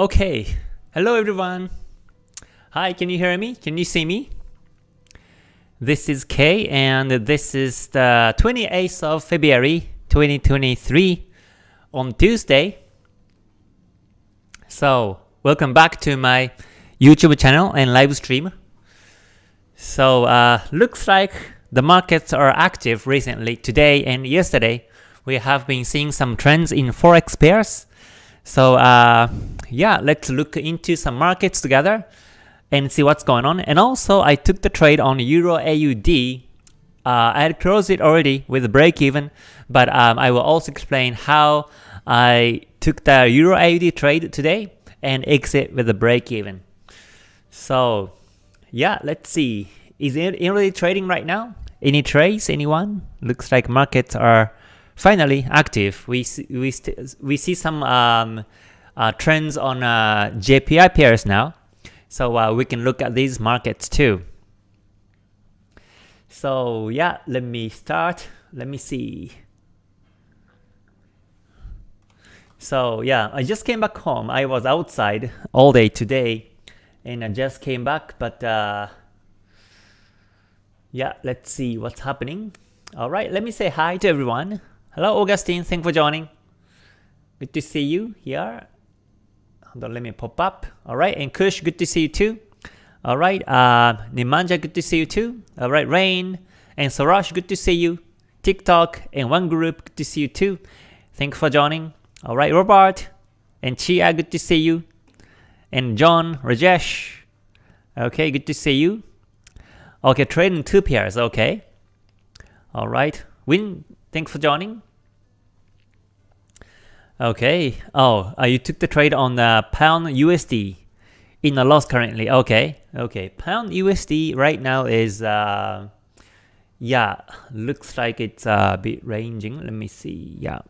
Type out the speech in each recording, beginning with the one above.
Okay, hello everyone. Hi, can you hear me? Can you see me? This is Kay and this is the 28th of February 2023 on Tuesday. So, welcome back to my YouTube channel and live stream. So, uh, looks like the markets are active recently. Today and yesterday, we have been seeing some trends in forex pairs. So, uh, yeah, let's look into some markets together and see what's going on. And also, I took the trade on Euro AUD. Uh, I had closed it already with a break even, but um, I will also explain how I took the Euro AUD trade today and exit with a break even. So, yeah, let's see. Is it really trading right now? Any trades? Anyone? Looks like markets are finally active. We see, we we see some um, uh, trends on uh, JPY pairs now, so uh, we can look at these markets too. So yeah, let me start. Let me see. So yeah, I just came back home. I was outside all day today, and I just came back, but uh, yeah, let's see what's happening. Alright, let me say hi to everyone. Hello Augustine, thanks for joining. Good to see you here. Hold on, let me pop up. Alright, and Kush, good to see you too. Alright, uh, Nimanja, good to see you too. Alright, Rain and Sarash, good to see you. TikTok and One Group, good to see you too. Thanks for joining. Alright, Robert and Chia, good to see you. And John, Rajesh. Okay, good to see you. Okay, trading two pairs, okay. Alright. Win, thanks for joining. Okay. Oh, uh, you took the trade on the pound USD in a loss currently. Okay. Okay. Pound USD right now is uh yeah, looks like it's a bit ranging. Let me see. Yeah.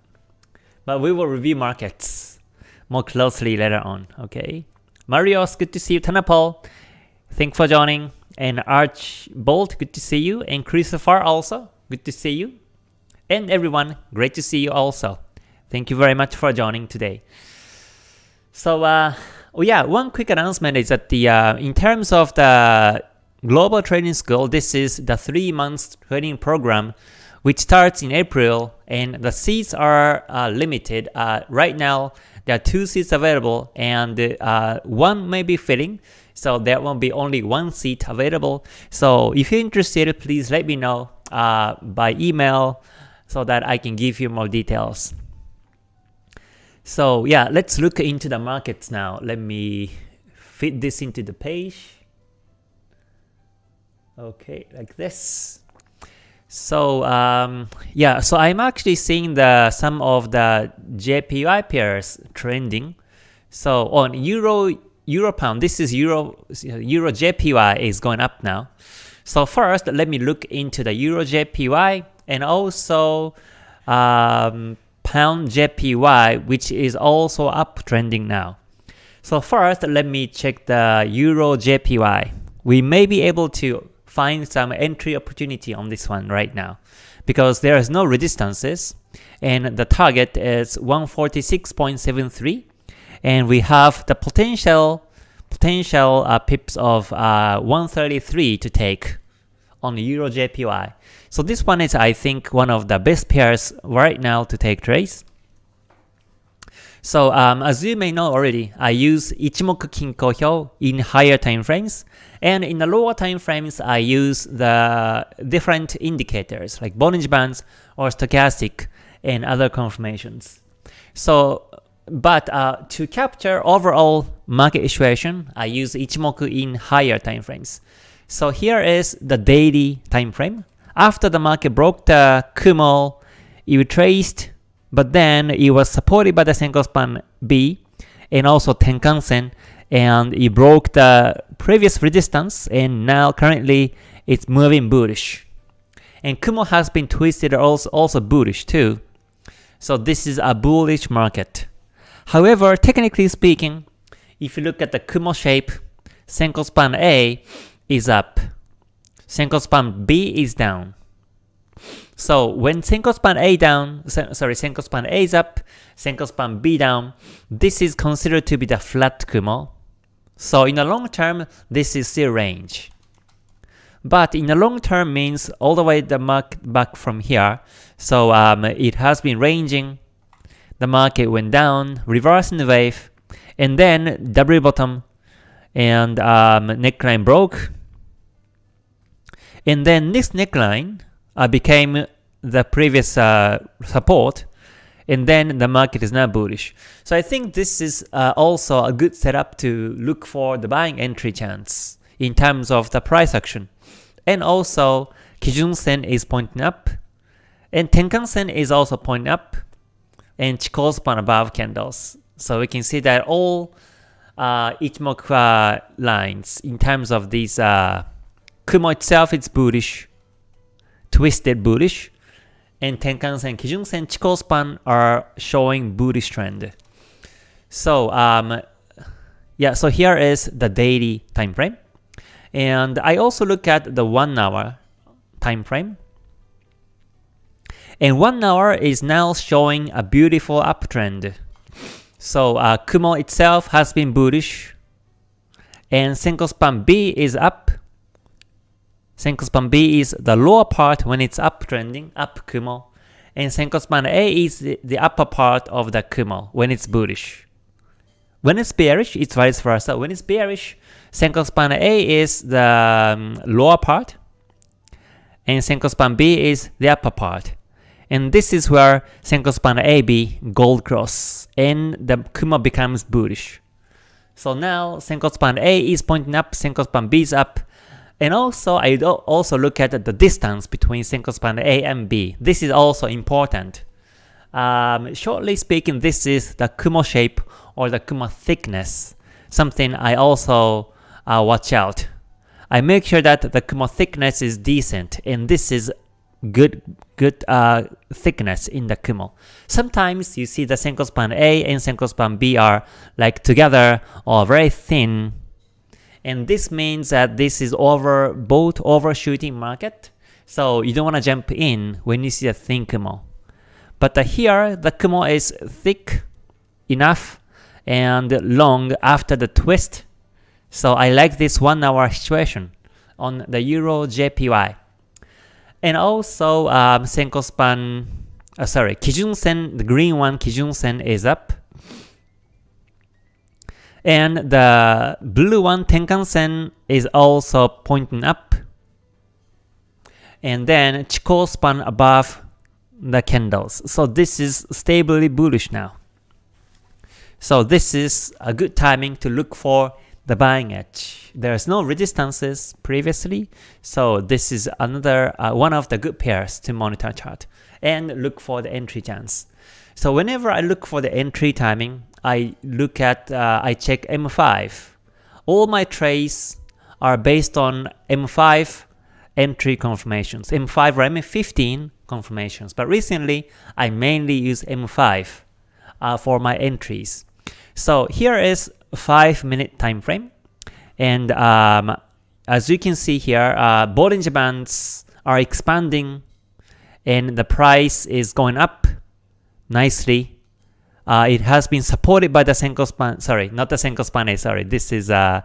But we will review markets more closely later on. Okay. Marios, good to see you. Tanapol, thanks for joining. And Arch Bolt, good to see you. And Christopher also, good to see you. And everyone, great to see you also. Thank you very much for joining today. So, uh, oh yeah, one quick announcement is that the uh, in terms of the global training school, this is the three months training program, which starts in April, and the seats are uh, limited. Uh, right now, there are two seats available, and uh, one may be filling. So there will be only one seat available. So if you're interested, please let me know uh, by email so that I can give you more details. So yeah, let's look into the markets now. Let me fit this into the page. Okay, like this. So um, yeah, so I'm actually seeing the some of the JPY pairs trending. So on Euro Euro Pound, this is Euro Euro JPY is going up now. So first, let me look into the Euro JPY and also um, Pound JPY, which is also uptrending now. So first, let me check the Euro JPY. We may be able to find some entry opportunity on this one right now because there is no resistances and the target is 146.73 and we have the potential potential uh, pips of uh, 133 to take on Euro JPY. So this one is I think one of the best pairs right now to take trades. So um, as you may know already, I use Ichimoku Kinko Hyo in higher time frames, and in the lower time frames, I use the different indicators like Bollinger Bands or Stochastic and other confirmations. So, but uh, to capture overall market situation, I use Ichimoku in higher time frames. So here is the daily time frame. After the market broke the Kumo, it retraced but then it was supported by the Senko span B and also Tenkan-sen and it broke the previous resistance and now currently it's moving bullish. And Kumo has been twisted also, also bullish too. So this is a bullish market. However, technically speaking, if you look at the Kumo shape, Senko span A is up, Senko span B is down So when Senko span A down, sorry, Senko span A is up, Senko span B down, this is considered to be the flat Kumo. So in the long term, this is still range. But in the long term means all the way the market back from here. So um, it has been ranging. The market went down, reversing the wave, and then W bottom and um, neckline broke. And then this neckline uh, became the previous uh, support and then the market is now bullish. So I think this is uh, also a good setup to look for the buying entry chance in terms of the price action. And also, Kijun Sen is pointing up, and Tenkan Sen is also pointing up, and Chikou above candles. So we can see that all uh, Ichimoku uh, lines in terms of these uh, Kumo itself is bullish, twisted bullish, and Tenkan Sen, Kijun Sen, Chikou span are showing bullish trend. So um, yeah, so here is the daily time frame. And I also look at the 1 hour time frame. And 1 hour is now showing a beautiful uptrend. So uh, Kumo itself has been bullish. And Senko span B is up. Senko span B is the lower part when it's uptrending, up Kumo. And Senko span A is the, upper part of the Kumo when it's bullish. When it's bearish, it's vice versa. When it's bearish, Senko span A is the um, lower part, and Senko span B is the upper part. And this is where Senko span AB gold cross, and the Kumo becomes bullish. So now Senko span A is pointing up, Senko span B is up, and also I also look at the distance between Senko span A and B. This is also important. Um, shortly speaking, this is the Kumo shape or the Kumo thickness, something I also uh, watch out. I make sure that the Kumo thickness is decent, and this is good good uh, thickness in the Kumo. Sometimes you see the Senko span A and Senko span B are like together or very thin, and this means that this is over both overshooting market, so you don't want to jump in when you see a thin Kumo. But uh, here, the Kumo is thick enough and long after the twist so I like this one hour situation on the Euro JPY. And also um, Senko span, uh, sorry, Kijun Sen, the green one, Kijun Sen is up. And the blue one, Tenkan Sen, is also pointing up. And then Chikou span above the candles. So this is stably bullish now. So this is a good timing to look for the buying edge. There's no resistances previously, so this is another uh, one of the good pairs to monitor chart and look for the entry chance. So whenever I look for the entry timing, I look at, uh, I check M5. All my trades are based on M5 entry confirmations, M5 or M15 confirmations. But recently, I mainly use M5 uh, for my entries. So here is 5 minute time frame. And um, as you can see here, uh, Bollinger Bands are expanding and the price is going up nicely. Uh, it has been supported by the Senko span, sorry, not the Senko span, sorry, this is uh,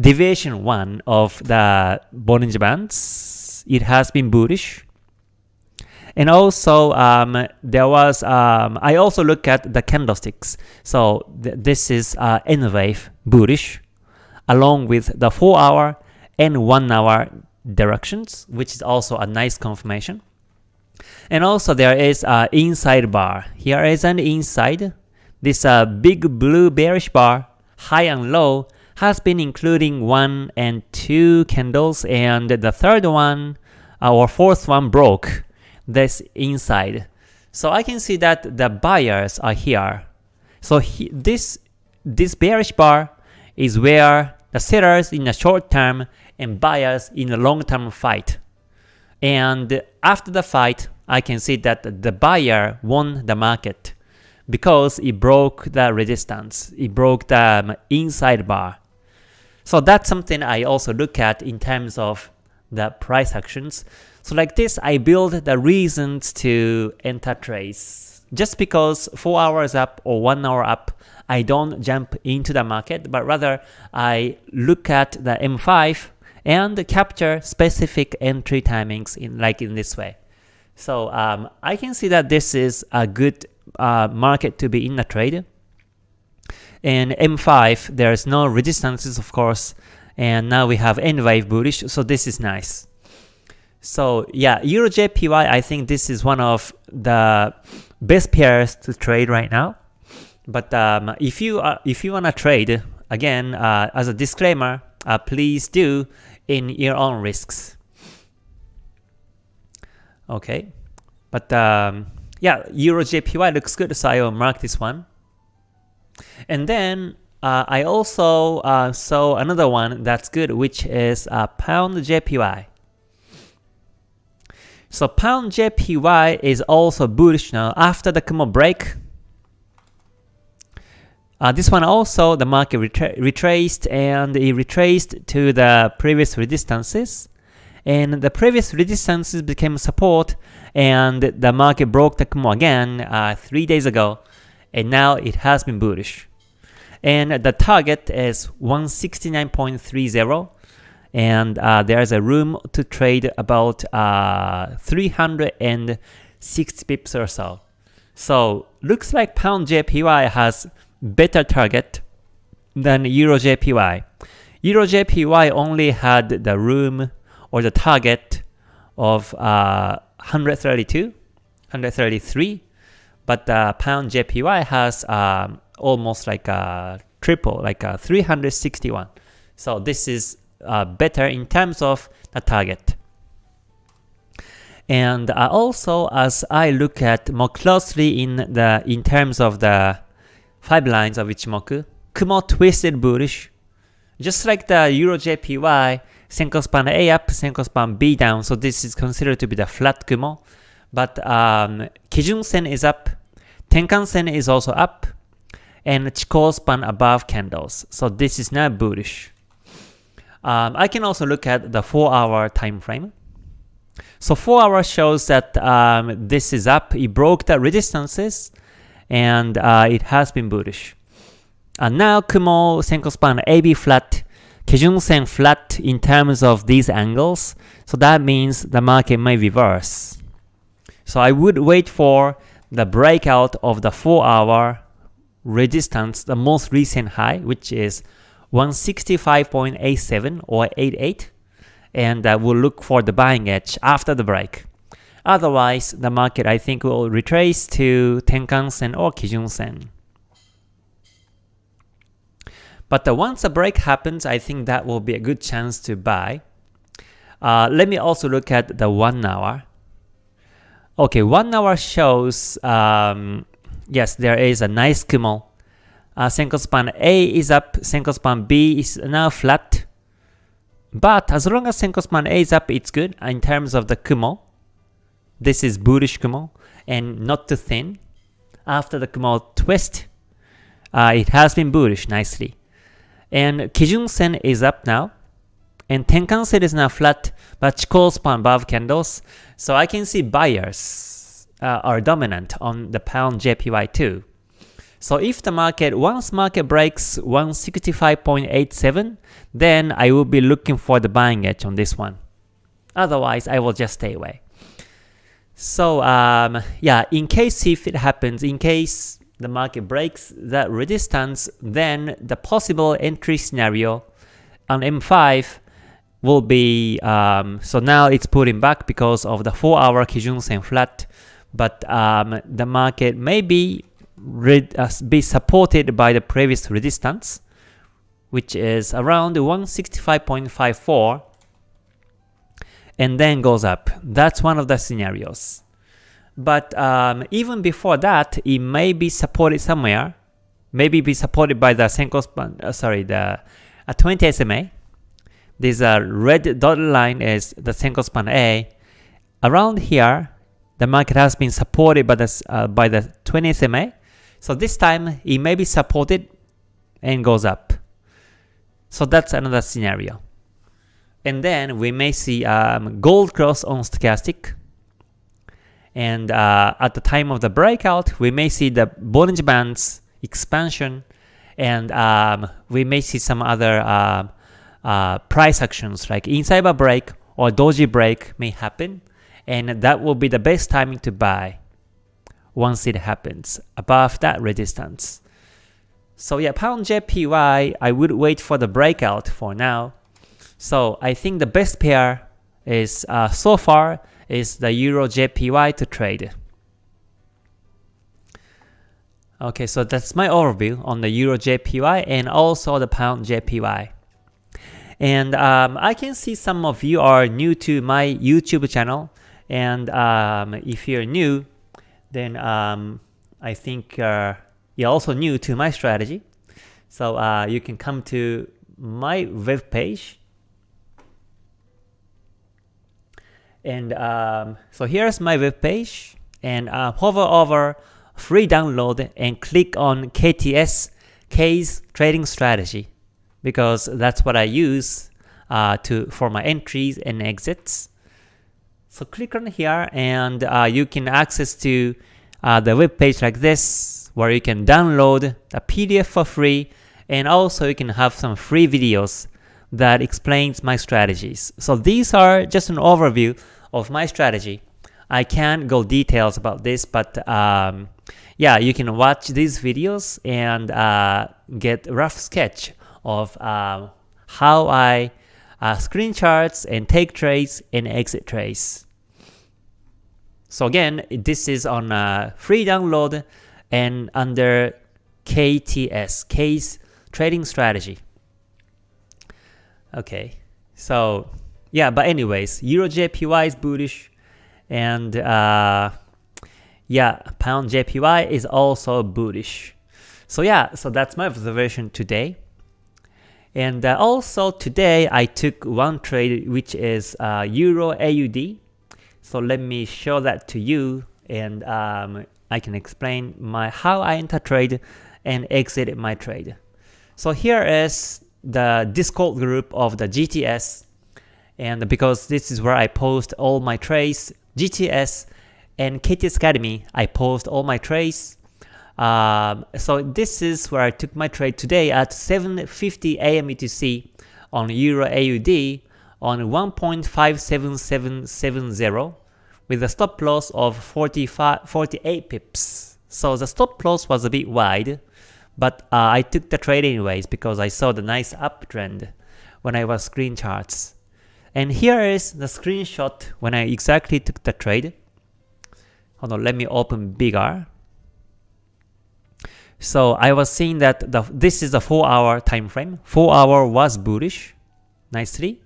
deviation 1 of the Bollinger Bands. It has been bullish. And also, um, there was, um, I also look at the candlesticks. So th this is uh, N wave bullish, along with the 4 hour and 1 hour directions, which is also a nice confirmation. And also there is an inside bar. Here is an inside. This uh, big blue bearish bar, high and low, has been including 1 and 2 candles, and the third one, or fourth one broke this inside. So I can see that the buyers are here. So he, this, this bearish bar is where the sellers in the short term and buyers in the long term fight. And after the fight, I can see that the buyer won the market because it broke the resistance. It broke the um, inside bar. So that's something I also look at in terms of the price actions. So like this, I build the reasons to enter trades. Just because 4 hours up or 1 hour up, I don't jump into the market, but rather I look at the M5 and capture specific entry timings in like in this way. So um, I can see that this is a good uh, market to be in a trade. And M5, there's no resistances of course, and now we have N wave bullish, so this is nice. So yeah, Euro JPY, I think this is one of the best pairs to trade right now. But um, if you are, if you wanna trade, again, uh, as a disclaimer, uh, please do in your own risks. Okay, but um, yeah, Euro JPY looks good, so I will mark this one. And then uh, I also uh, saw another one that's good, which is uh, Pound JPY. So Pound JPY is also bullish now after the Kumo break. Uh, this one also the market retra retraced and it retraced to the previous resistances and the previous resistances became support and the market broke the Kumo again uh, 3 days ago and now it has been bullish. And the target is 169.30 and uh, there's a room to trade about uh, 360 pips or so. So looks like pound JPY has better target than Euro JPY. Euro JPY only had the room or the target of uh, 132, 133, but the pound JPY has um, almost like a triple, like a 361. So this is uh, better in terms of the target. And uh, also as I look at more closely in the in terms of the five lines of Ichimoku, Kumo twisted bullish, just like the Euro JPY, Senko span A up, Senko span B down, so this is considered to be the flat Kumo. But um, Kijun Sen is up, Tenkan Sen is also up, and Chikou span above candles. So this is now bullish. Um, I can also look at the 4 hour time frame. So 4 hour shows that um, this is up, it broke the resistances, and uh, it has been bullish. And now Kumo Senko span AB flat, Kijun Sen flat in terms of these angles, so that means the market may reverse. So I would wait for the breakout of the 4 hour resistance, the most recent high, which is 165.87 or 88, and uh, we'll look for the buying edge after the break. Otherwise, the market I think will retrace to Tenkan-sen or Kijun-sen. But uh, once a break happens, I think that will be a good chance to buy. Uh, let me also look at the 1 hour. Okay, 1 hour shows um, yes, there is a nice Kumo. Uh, span A is up, Senko span B is now flat. But as long as Senko span A is up, it's good in terms of the Kumo. This is bullish Kumo and not too thin. After the Kumo twist, uh, it has been bullish nicely. And Kijun Sen is up now. And Tenkan Sen is now flat, but Chikou span above candles. So I can see buyers uh, are dominant on the pound JPY too. So if the market, once market breaks 165.87, then I will be looking for the buying edge on this one. Otherwise, I will just stay away. So um, yeah, in case if it happens, in case the market breaks that resistance, then the possible entry scenario on M5 will be, um, so now it's pulling back because of the 4 hour Kijun Sen flat but um, the market may be, uh, be supported by the previous resistance, which is around 165.54 and then goes up. That's one of the scenarios. But um, even before that, it may be supported somewhere. Maybe be supported by the Senko span, uh, sorry, the uh, 20 SMA. This uh, red dotted line is the Senko span A. Around here, the market has been supported by the, uh, by the 20 SMA. So this time it may be supported and goes up. So that's another scenario. And then we may see um, gold cross on stochastic. And uh, at the time of the breakout, we may see the Bollinger Bands expansion, and um, we may see some other uh, uh, price actions like inside a break or doji break may happen, and that will be the best timing to buy once it happens above that resistance. So yeah, pound JPY, I would wait for the breakout for now. So I think the best pair is uh, so far is the Euro JPY to trade. Okay, so that's my overview on the Euro JPY and also the Pound JPY. And um, I can see some of you are new to my YouTube channel. And um, if you're new, then um, I think uh, you're also new to my strategy. So uh, you can come to my web page And um, so here's my web page and uh, hover over free download and click on KTS, K's trading strategy because that's what I use uh, to for my entries and exits. So click on here and uh, you can access to uh, the web page like this where you can download a PDF for free and also you can have some free videos that explains my strategies. So these are just an overview of my strategy. I can't go details about this, but um, yeah, you can watch these videos and uh, get rough sketch of uh, how I uh, screen charts and take trades and exit trades. So again, this is on a free download and under KTS, K's Trading Strategy. Okay, so yeah, but anyways, Euro JPY is bullish, and uh, yeah, Pound JPY is also bullish. So yeah, so that's my observation today. And uh, also today I took one trade which is uh, Euro AUD. So let me show that to you and um, I can explain my how I enter trade and exited my trade. So here is the Discord group of the GTS and because this is where I post all my trades, GTS and KTS Academy, I post all my trades. Um, so this is where I took my trade today at 7.50 AM UTC on Euro AUD on 1.57770 with a stop loss of 45, 48 pips. So the stop loss was a bit wide, but uh, I took the trade anyways because I saw the nice uptrend when I was screen charts. And here is the screenshot when I exactly took the trade. Hold on, let me open bigger. So I was seeing that the, this is a 4 hour time frame. 4 hour was bullish nicely.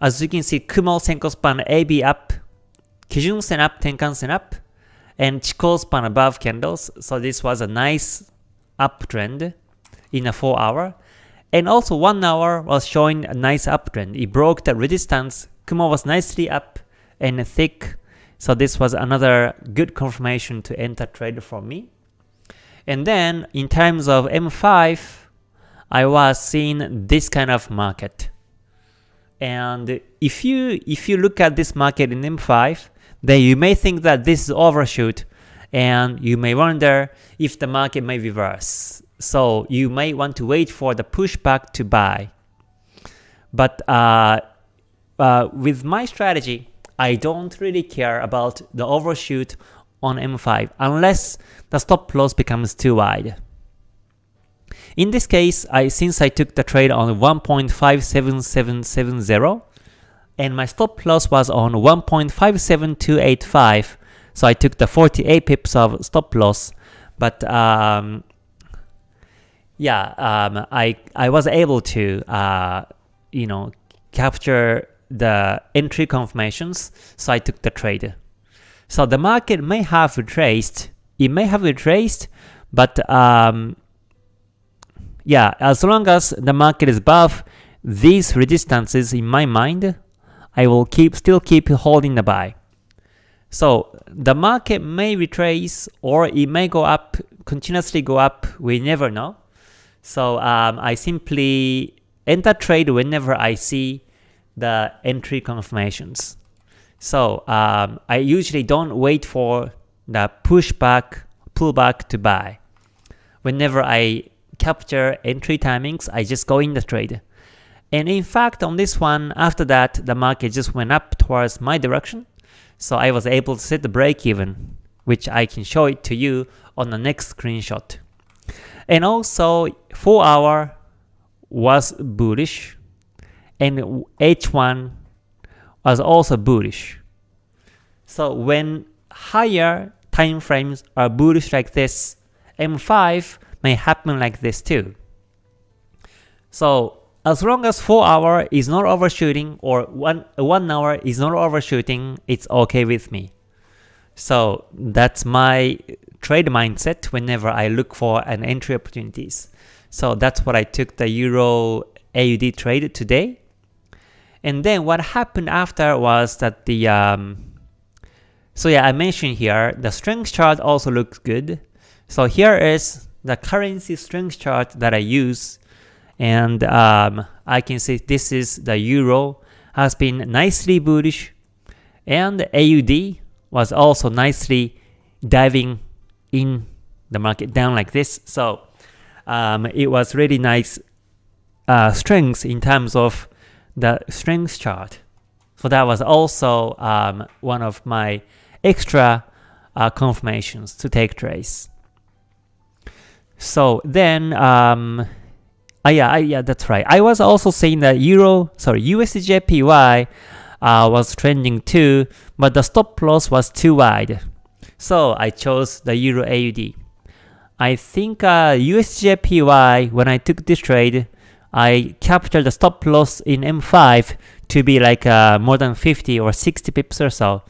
As you can see, Kumo Senko span AB up, Kijun Sen up, Tenkan Sen up, and Chikou span above candles. So this was a nice uptrend in a 4 hour. And also 1 hour was showing a nice uptrend. It broke the resistance. Kumo was nicely up and thick. So this was another good confirmation to enter trade for me. And then in terms of M5, I was seeing this kind of market. And if you if you look at this market in M5, then you may think that this is overshoot and you may wonder if the market may reverse. So you may want to wait for the pushback to buy. But uh, uh, with my strategy, I don't really care about the overshoot on M5 unless the stop loss becomes too wide. In this case, I since I took the trade on 1.57770 and my stop loss was on 1.57285, so I took the 48 pips of stop loss, but um, yeah, um, I I was able to uh, you know capture the entry confirmations, so I took the trade. So the market may have retraced, it may have retraced, but um, yeah, as long as the market is above these resistances in my mind, I will keep still keep holding the buy. So the market may retrace or it may go up, continuously go up, we never know. So um, I simply enter trade whenever I see the entry confirmations. So um, I usually don't wait for the pushback, pullback to buy. Whenever I capture entry timings, I just go in the trade. And in fact, on this one, after that, the market just went up towards my direction. So I was able to set the break even, which I can show it to you on the next screenshot. And also, 4 hour was bullish, and H1 was also bullish. So when higher time frames are bullish like this, M5 may happen like this too. So as long as 4 hour is not overshooting or 1, 1 hour is not overshooting, it's okay with me. So that's my trade mindset whenever I look for an entry opportunities. So that's what I took the Euro AUD trade today. And then what happened after was that the, um, so yeah, I mentioned here, the strength chart also looks good. So here is the currency strength chart that I use. And um, I can see this is the Euro has been nicely bullish. And AUD was also nicely diving in the market down like this. So um, it was really nice uh, strength in terms of the strength chart. So that was also um, one of my extra uh, confirmations to take trades. So then, um, uh, yeah, I, yeah, that's right. I was also saying that Euro, sorry, USDJPY uh, was trending too, but the stop loss was too wide. So I chose the Euro AUD. I think uh, USDJPY, when I took this trade, I captured the stop loss in M5 to be like uh, more than 50 or 60 pips or so.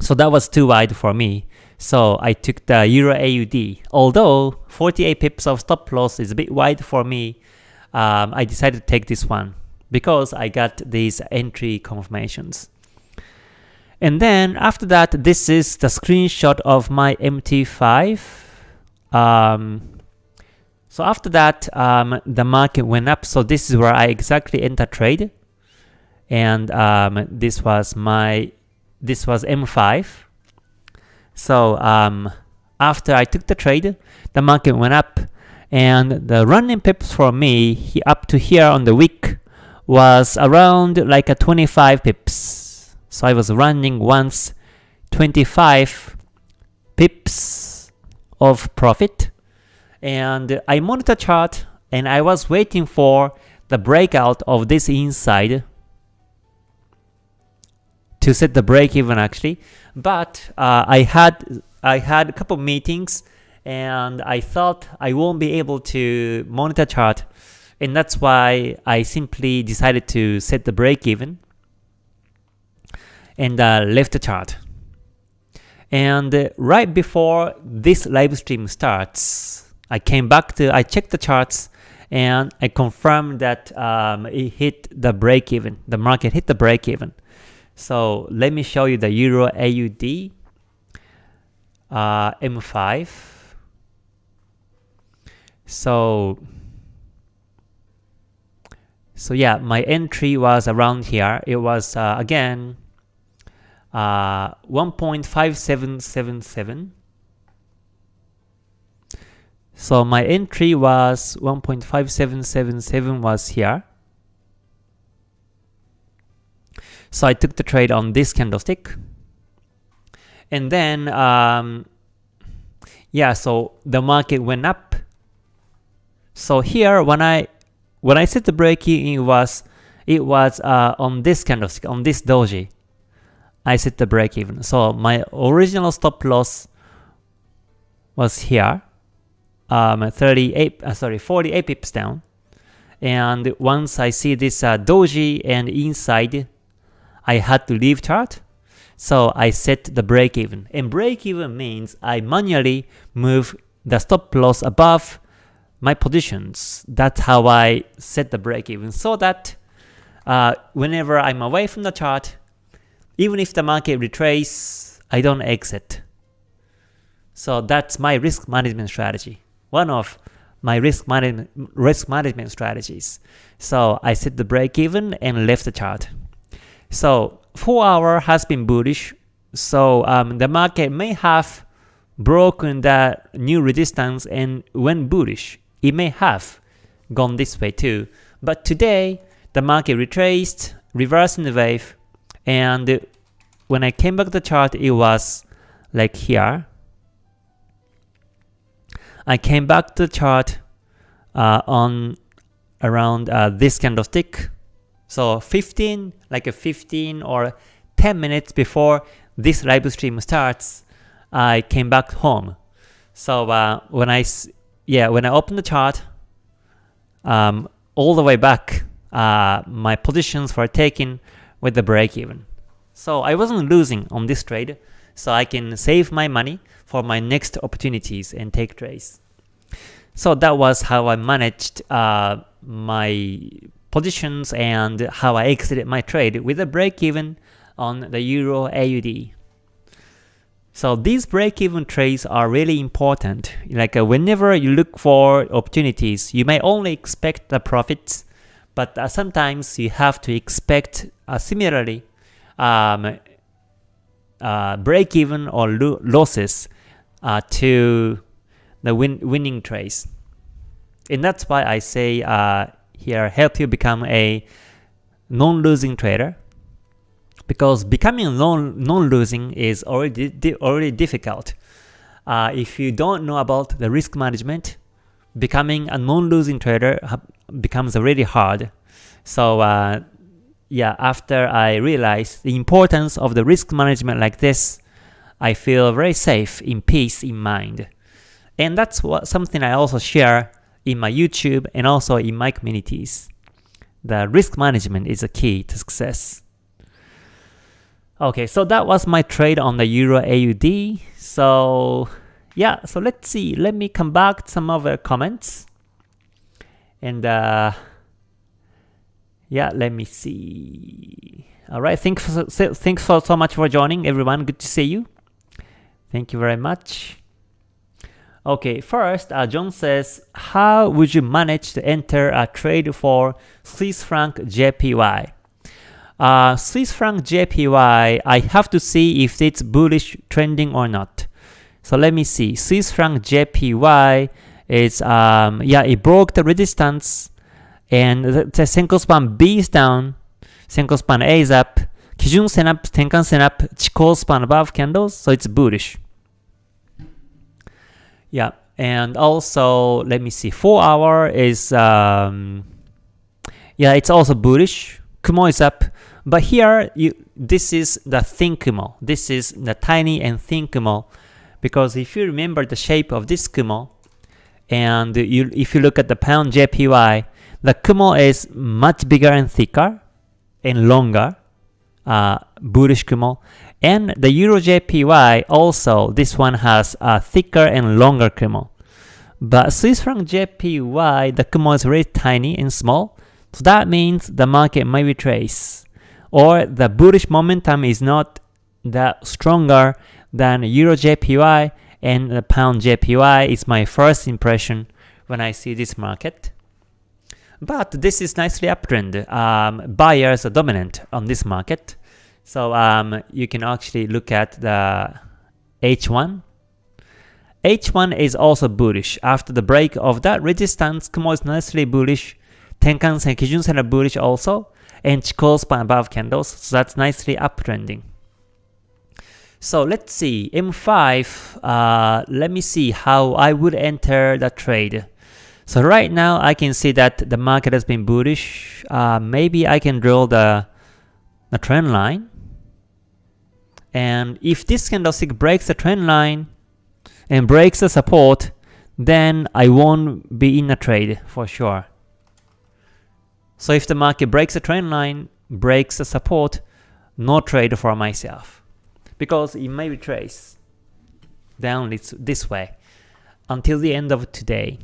So that was too wide for me. So I took the Euro AUD. Although 48 pips of stop loss is a bit wide for me, um, I decided to take this one because I got these entry confirmations. And then after that, this is the screenshot of my MT5. Um, so after that, um, the market went up. So this is where I exactly enter trade. And um, this was my, this was M5. So um, after I took the trade, the market went up. And the running pips for me he, up to here on the week was around like a 25 pips. So I was running once 25 pips of profit. And I monitor chart and I was waiting for the breakout of this inside to set the break even actually. But uh, I had I had a couple meetings and I thought I won't be able to monitor chart and that's why I simply decided to set the break even and uh, left the chart. And uh, right before this live stream starts, I came back to, I checked the charts and I confirmed that um, it hit the break even, the market hit the break even. So let me show you the Euro AUD uh, M5. So so yeah, my entry was around here. It was uh, again uh, 1.5777. So my entry was 1.5777 was here. So I took the trade on this candlestick. And then, um, yeah, so the market went up. So here, when I when I set the break it was it was uh, on this candlestick, on this doji. I set the break even. So my original stop loss was here, um, 38, uh, sorry, 48 pips down. And once I see this uh, doji and inside, I had to leave chart. So I set the break even. And break even means I manually move the stop loss above my positions. That's how I set the break even so that uh, whenever I'm away from the chart, even if the market retrace, I don't exit. So that's my risk management strategy. One of my risk management risk management strategies. So I set the break even and left the chart. So 4 hour has been bullish. So um, the market may have broken that new resistance and went bullish. It may have gone this way too. But today, the market retraced, reversing the wave, and when I came back to the chart, it was like here. I came back to the chart uh, on around uh, this candlestick. So 15, like a 15 or 10 minutes before this live stream starts, I came back home. So uh, when I yeah when I opened the chart, um, all the way back, uh, my positions were taken with the break even. So I wasn't losing on this trade, so I can save my money for my next opportunities and take trades. So that was how I managed uh, my positions and how I exited my trade with a break even on the Euro AUD. So these break-even trades are really important. Like uh, whenever you look for opportunities, you may only expect the profits, but uh, sometimes you have to expect uh, similarly um, uh, break-even or lo losses uh, to the win winning trades. And that's why I say uh, here help you become a non-losing trader because becoming non-losing is already di already difficult. Uh, if you don't know about the risk management, becoming a non-losing trader becomes really hard. So uh, yeah, after I realized the importance of the risk management like this, I feel very safe, in peace in mind. And that's what something I also share in my YouTube and also in my communities. The risk management is a key to success. Okay, so that was my trade on the Euro AUD. So yeah, so let's see. Let me come back to some other comments. And uh, yeah, let me see. All right, thanks for, thanks for so much for joining, everyone. Good to see you. Thank you very much. Okay, first, uh, John says, how would you manage to enter a trade for Swiss franc JPY? Uh, Swiss franc JPY, I have to see if it's bullish trending or not. So let me see. Swiss franc JPY is, um, yeah, it broke the resistance and the, the span B is down, Senko span A is up, Kijun Sen up, Tenkan Sen up, Chikou span above candles, so it's bullish. Yeah, and also, let me see, 4 hour is, um, yeah, it's also bullish. Kumo is up, but here, you this is the thin Kumo. This is the tiny and thin Kumo. Because if you remember the shape of this Kumo, and you, if you look at the pound JPY, the Kumo is much bigger and thicker and longer, uh, bullish Kumo. And the Euro JPY also, this one has a thicker and longer Kumo. But Swiss franc JPY, the Kumo is very tiny and small, so that means the market might retrace or the bullish momentum is not that stronger than Euro JPY and the Pound JPY is my first impression when I see this market. But this is nicely uptrend. Um, buyers are dominant on this market. So um, you can actually look at the H1. H1 is also bullish. After the break of that resistance, Kumo is nicely bullish. Tenkan-sen, Kijun-sen are bullish also and Chikou span above candles, so that's nicely uptrending. So let's see, M5, uh, let me see how I would enter the trade. So right now I can see that the market has been bullish. Uh, maybe I can draw the, the trend line. And if this candlestick breaks the trend line and breaks the support, then I won't be in a trade for sure. So if the market breaks the trend line, breaks the support, no trade for myself. Because it may retrace down this, this way until the end of today.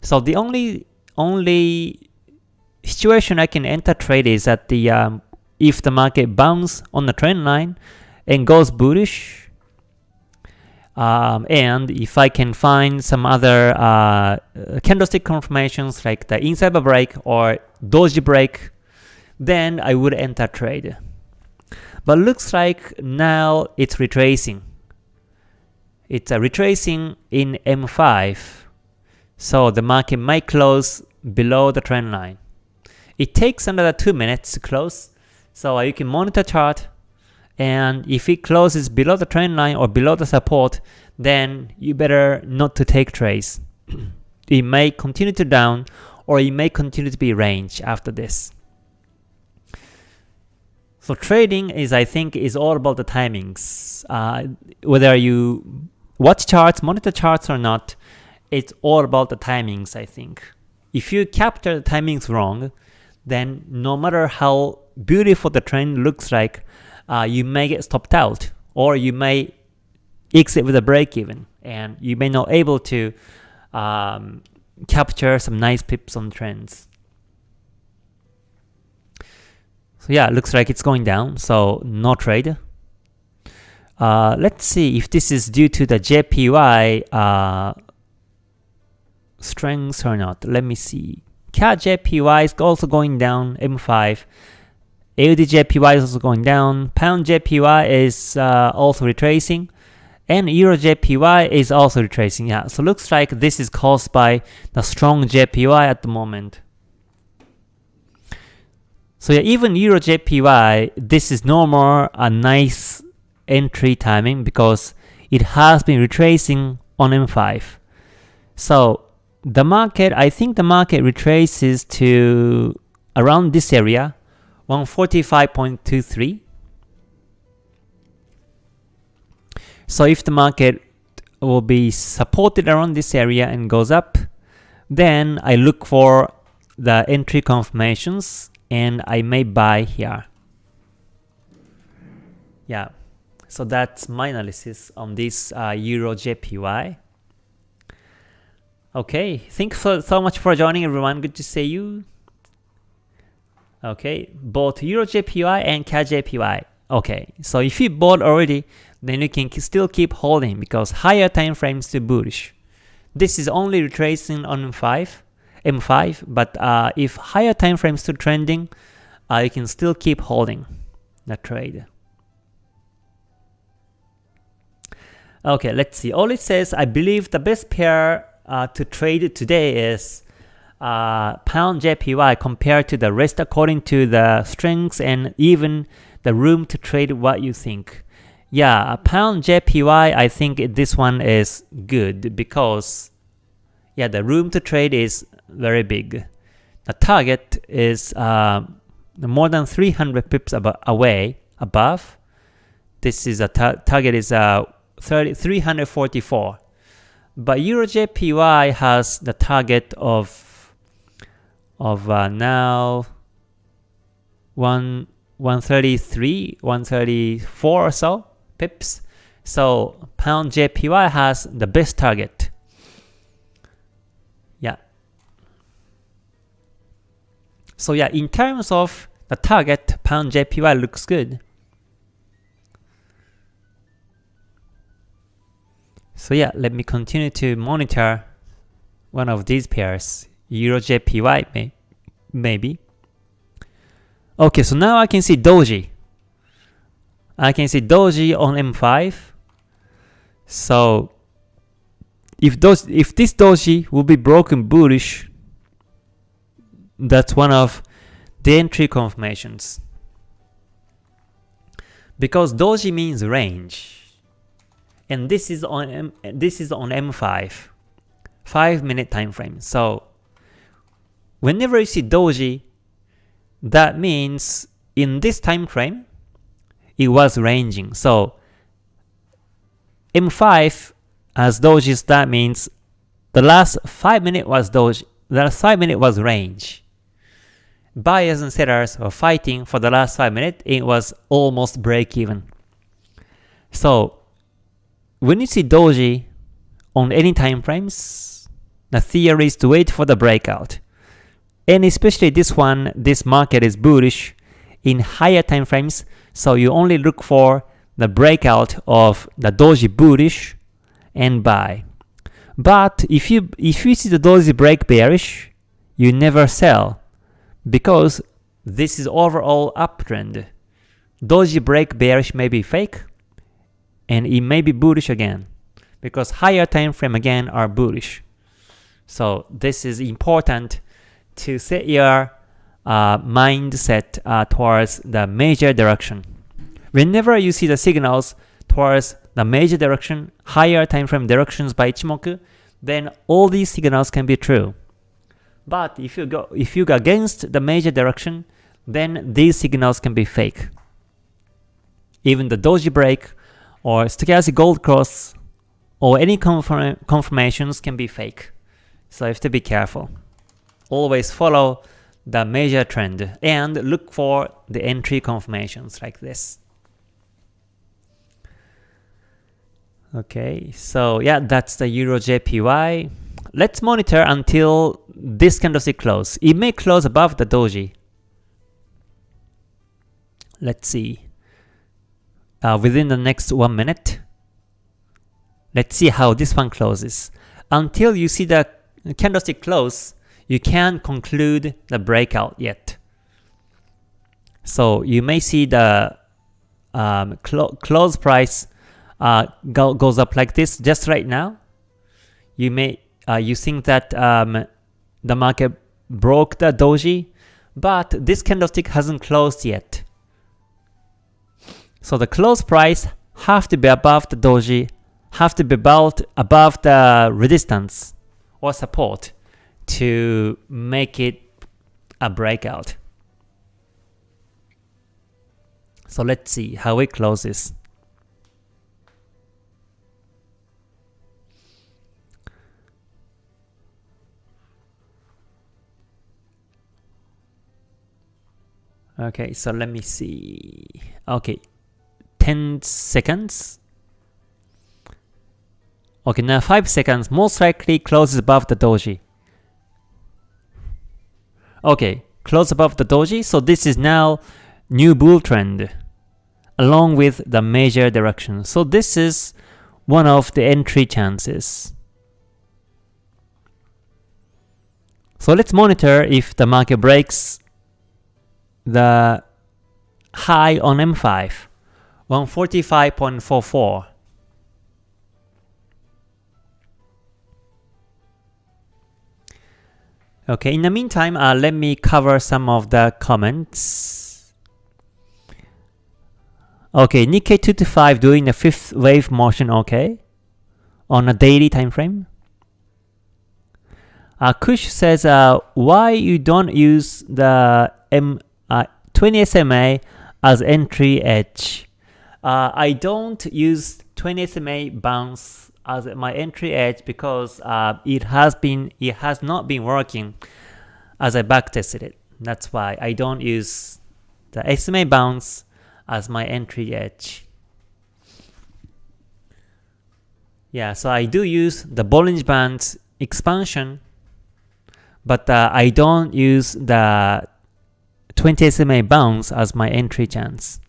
So the only only situation I can enter trade is that the um, if the market bounce on the trend line and goes bullish, Um, and if I can find some other uh, candlestick confirmations like the inside break or doji break, then I would enter trade. But looks like now it's retracing. It's a retracing in M5. So the market might close below the trend line. It takes another 2 minutes to close. So you can monitor chart and if it closes below the trend line or below the support, then you better not to take trades. it may continue to down or it may continue to be range after this. So trading is, I think, is all about the timings. Uh, whether you watch charts, monitor charts or not, it's all about the timings, I think. If you capture the timings wrong, then no matter how beautiful the trend looks like, uh, you may get stopped out or you may exit with a break even and you may not able to um, capture some nice pips on trends. So yeah, looks like it's going down, so no trade. Uh, let's see if this is due to the JPY uh, strength or not. Let me see. CAD JPY is also going down, M5. AUD JPY is also going down. Pound JPY is uh, also retracing. And Euro JPY is also retracing. Yeah, so looks like this is caused by the strong JPY at the moment. So yeah, even Euro JPY, this is no more a nice entry timing because it has been retracing on M5. So the market, I think the market retraces to around this area, 145.23. So if the market will be supported around this area and goes up, then I look for the entry confirmations and I may buy here. Yeah, so that's my analysis on this uh, Euro JPY. Okay, thanks so, so much for joining everyone. Good to see you. Okay, both Euro JPY and CAD JPY. Okay, so if you bought already, then you can still keep holding because higher time frames to bullish. This is only retracing on 5 M5, but uh, if higher time frames still trending, uh, you can still keep holding the trade. Okay, let's see. All it says, I believe the best pair uh, to trade today is uh, pound JPY compared to the rest according to the strengths and even the room to trade what you think. Yeah, pound JPY, I think this one is good because yeah, the room to trade is very big. The target is uh, more than 300 pips ab away above. This is a ta target is uh, 30, 344. But EuroJPY has the target of of uh, now one 133, 134 or so pips. So pound JPY has the best target. So yeah, in terms of the target, pound JPY looks good. So yeah, let me continue to monitor one of these pairs, Euro JPY may, maybe. Okay, so now I can see Doji. I can see Doji on M5. So if those if this Doji will be broken bullish, that's one of the entry confirmations. Because doji means range, and this is on M, this is on M5, 5 minute time frame. So whenever you see doji, that means in this time frame, it was ranging. So M5 as dojis, that means the last 5 minute was doji, the last 5 minute was range buyers and sellers were fighting for the last 5 minutes, it was almost break even. So when you see doji on any time frames, the theory is to wait for the breakout. And especially this one, this market is bullish in higher time frames, so you only look for the breakout of the doji bullish and buy. But if you if you see the doji break bearish, you never sell because this is overall uptrend. Doji break bearish may be fake and it may be bullish again because higher time frame again are bullish. So this is important to set your uh, mindset uh, towards the major direction. Whenever you see the signals towards the major direction, higher time frame directions by Ichimoku, then all these signals can be true. But if you go if you go against the major direction, then these signals can be fake. Even the doji break or stochastic gold cross or any confirm confirmations can be fake. So you have to be careful. Always follow the major trend and look for the entry confirmations like this. Okay, so yeah, that's the Euro JPY. Let's monitor until this candlestick close. It may close above the doji. Let's see. Uh, within the next one minute. Let's see how this one closes. Until you see the candlestick close, you can't conclude the breakout yet. So you may see the um, clo close price uh, go, goes up like this just right now, you may uh, you think that um, the market broke the doji, but this candlestick hasn't closed yet. So the close price have to be above the doji, have to be about above the resistance or support to make it a breakout. So let's see how it closes. Okay, so let me see. Okay, 10 seconds. Okay, now 5 seconds most likely closes above the doji. Okay, close above the doji, so this is now new bull trend along with the major direction. So this is one of the entry chances. So let's monitor if the market breaks the high on M5, 145.44. Okay, in the meantime, uh, let me cover some of the comments. Okay, Nikkei 225 doing the fifth wave motion okay on a daily time frame. Uh, Kush says, uh, why you don't use the M uh, 20 SMA as entry edge. Uh, I don't use 20 SMA bounce as my entry edge because uh, it has been it has not been working as I backtested it. That's why I don't use the SMA bounce as my entry edge. Yeah, so I do use the Bollinger Band expansion, but uh, I don't use the 20 SMA bounce as my entry chance.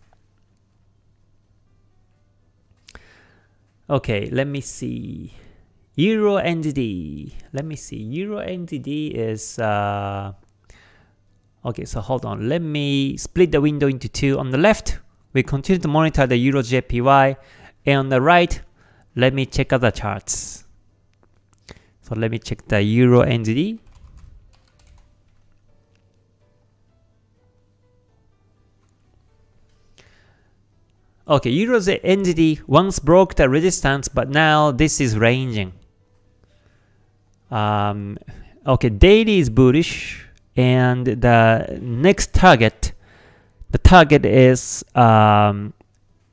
Okay, let me see. Euro NZD. Let me see. Euro NZD is uh, okay. So hold on. Let me split the window into two. On the left, we continue to monitor the Euro JPY, and on the right, let me check other charts. So let me check the Euro NZD. Okay, Euro NZD once broke the resistance, but now this is ranging. Um, okay, daily is bullish, and the next target, the target is um,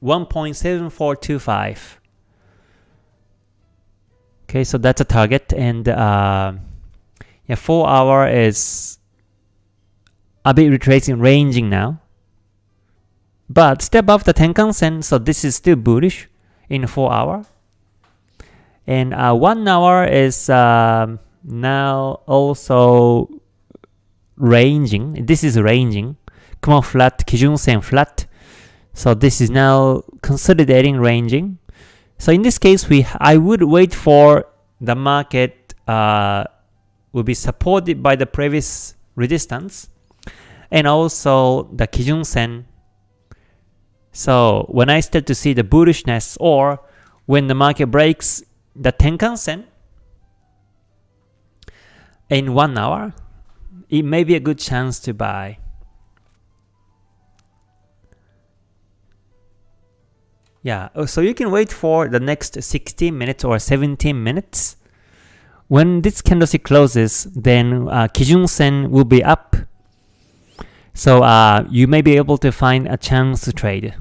1.7425. Okay, so that's a target, and uh, yeah, 4 hour is a bit retracing, ranging now but step above the Tenkan Sen, so this is still bullish in 4 hour. And uh, 1 hour is uh, now also ranging. This is ranging. Kumo flat, Kijun Sen flat. So this is now consolidating ranging. So in this case, we I would wait for the market uh, will be supported by the previous resistance and also the Kijun Sen. So when I start to see the bullishness or when the market breaks the Tenkan Sen in one hour, it may be a good chance to buy. Yeah, oh, so you can wait for the next 16 minutes or 17 minutes. When this candlestick closes, then uh, Kijun Sen will be up. So uh, you may be able to find a chance to trade.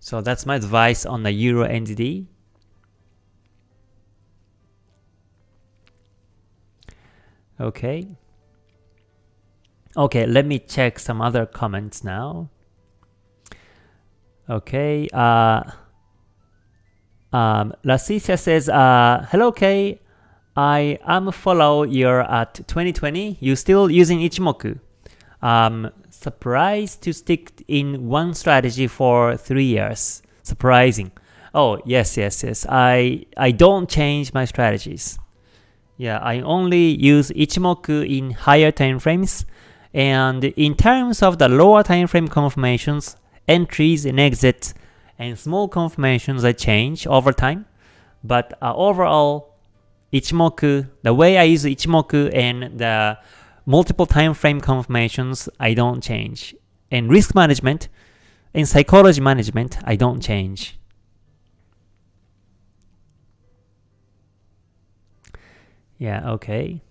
So that's my advice on the Euro NZD. Okay. Okay, let me check some other comments now. Okay. Uh, um, Lasicia says, uh, "Hello, K. I am follow your at 2020. You still using Ichimoku? Um, surprised to stick in one strategy for three years. Surprising. Oh yes, yes, yes. I I don't change my strategies. Yeah, I only use Ichimoku in higher time frames, and in terms of the lower time frame confirmations, entries and exits, and small confirmations I change over time. But uh, overall, Ichimoku, the way I use Ichimoku and the multiple time frame confirmations, I don't change. And risk management and psychology management, I don't change. Yeah, okay.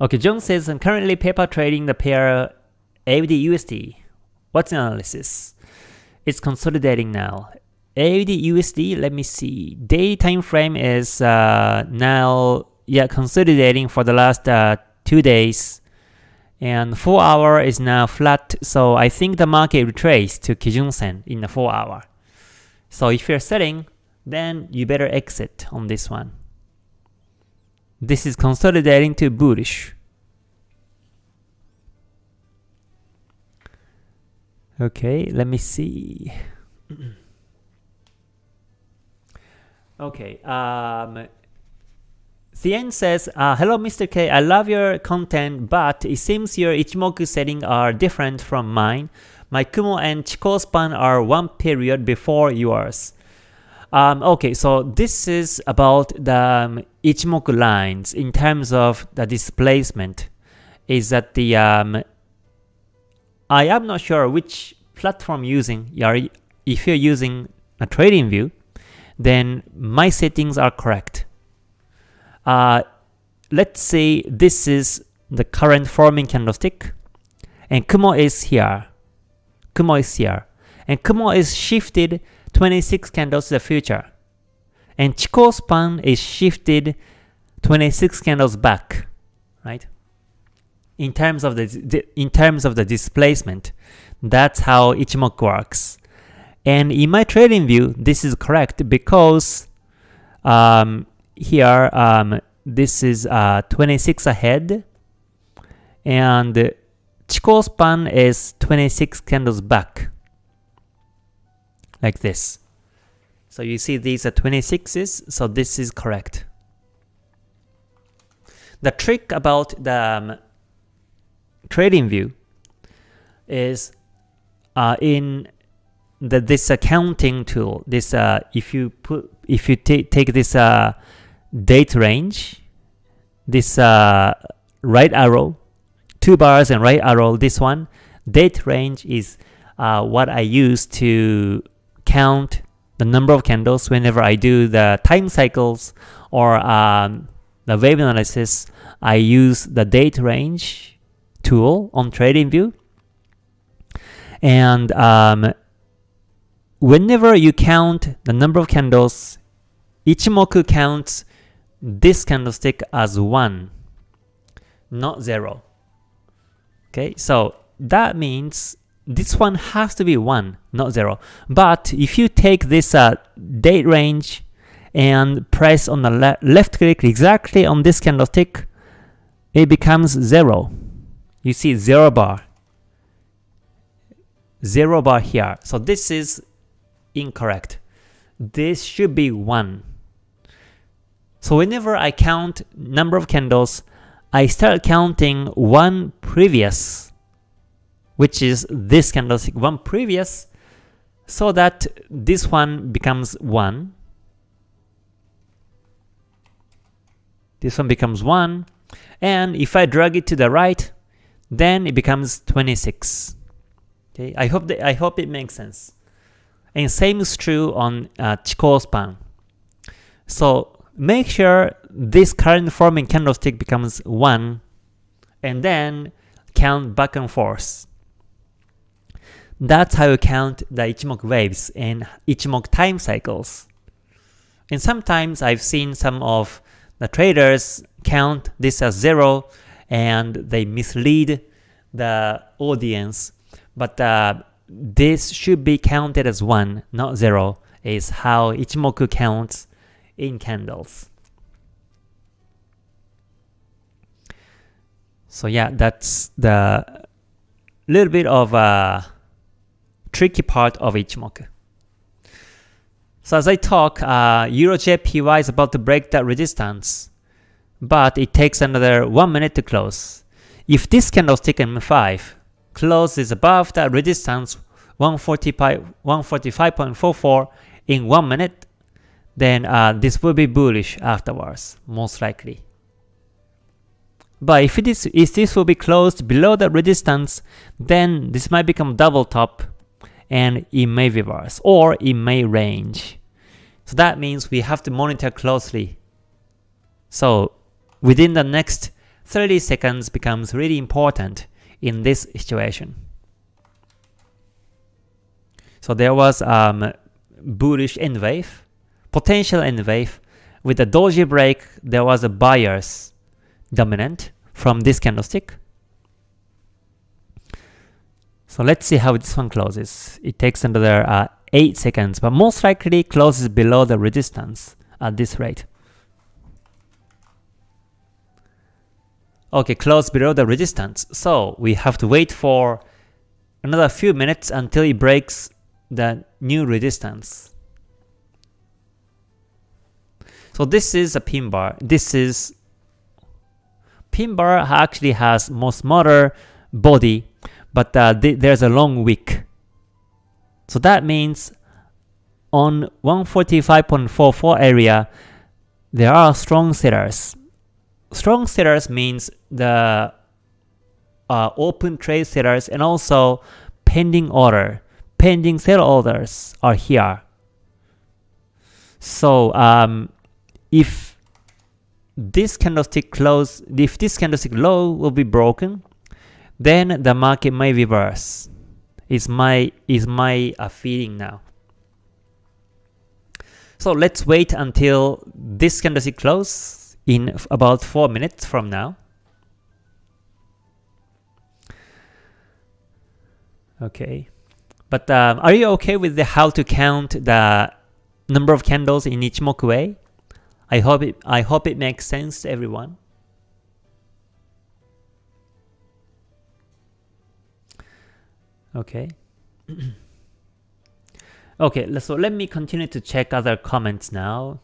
Okay, John says, I'm currently paper trading the pair AUD USD. What's the analysis? It's consolidating now. AUD USD, let me see. Day time frame is uh, now yeah consolidating for the last uh, two days, and four hour is now flat. So I think the market retraced to Kijun Sen in the four hour. So if you're selling, then you better exit on this one. This is consolidating to bullish. Okay, let me see. okay, um, Thien says, uh, Hello Mr. K, I love your content, but it seems your Ichimoku settings are different from mine. My Kumo and Chikou span are one period before yours. Um, okay, so this is about the um, Ichimoku lines in terms of the displacement. Is that the um, I am not sure which platform using. If you're using a TradingView, then my settings are correct. Uh, let's say this is the current forming candlestick, and Kumo is here. Kumo is here. And Kumo is shifted 26 candles to the future. And Chikou span is shifted 26 candles back, right? in terms of the in terms of the displacement. That's how Ichimoku works. And in my TradingView, this is correct because um, here um, this is uh, 26 ahead and Chikou span is 26 candles back like this. So you see these are 26s, so this is correct. The trick about the um, TradingView is uh, in the this accounting tool. This uh, if you put if you take this uh, date range, this uh, right arrow, two bars and right arrow. This one date range is uh, what I use to count the number of candles whenever I do the time cycles or um, the wave analysis. I use the date range tool on TradingView. And um, whenever you count the number of candles, Ichimoku counts this candlestick as 1, not 0. Okay, so that means this one has to be 1, not 0. But if you take this uh, date range and press on the le left click exactly on this candlestick, it becomes 0 you see 0 bar. 0 bar here. So this is incorrect. This should be 1. So whenever I count number of candles, I start counting one previous, which is this candlestick, one previous, so that this one becomes 1. This one becomes 1. And if I drag it to the right, then it becomes 26. Okay, I hope that I hope it makes sense. And same is true on uh, Chikou span. So make sure this current forming candlestick becomes 1 and then count back and forth. That's how you count the Ichimoku waves and Ichimoku time cycles. And sometimes I've seen some of the traders count this as 0 and they mislead the audience. But uh, this should be counted as 1, not 0, is how Ichimoku counts in candles. So yeah, that's the little bit of a tricky part of Ichimoku. So as I talk, uh, EuroJPY is about to break that resistance, but it takes another 1 minute to close. If this candlestick M5 closes above that resistance 145.44 in 1 minute, then uh, this will be bullish afterwards, most likely. But if, it is, if this will be closed below the resistance, then this might become double top and it may reverse or it may range. So that means we have to monitor closely. So within the next 30 seconds becomes really important in this situation. So there was um, bullish end wave, potential end wave. With a doji break, there was a buyer's dominant from this candlestick. So let's see how this one closes. It takes another uh, 8 seconds, but most likely closes below the resistance at this rate. Okay, close below the resistance. So we have to wait for another few minutes until it breaks the new resistance. So this is a pin bar. This is pin bar actually has more smaller body, but uh, th there's a long wick. So that means on 145.44 area, there are strong sellers. Strong sellers means the uh, open trade sellers and also pending order, pending sell orders are here. So um, if this candlestick close, if this candlestick low will be broken, then the market may reverse. Is my is my uh, feeling now. So let's wait until this candlestick close in about 4 minutes from now. Okay. But um, are you okay with the how to count the number of candles in Ichimoku way? I hope it I hope it makes sense to everyone. Okay. okay, so let me continue to check other comments now.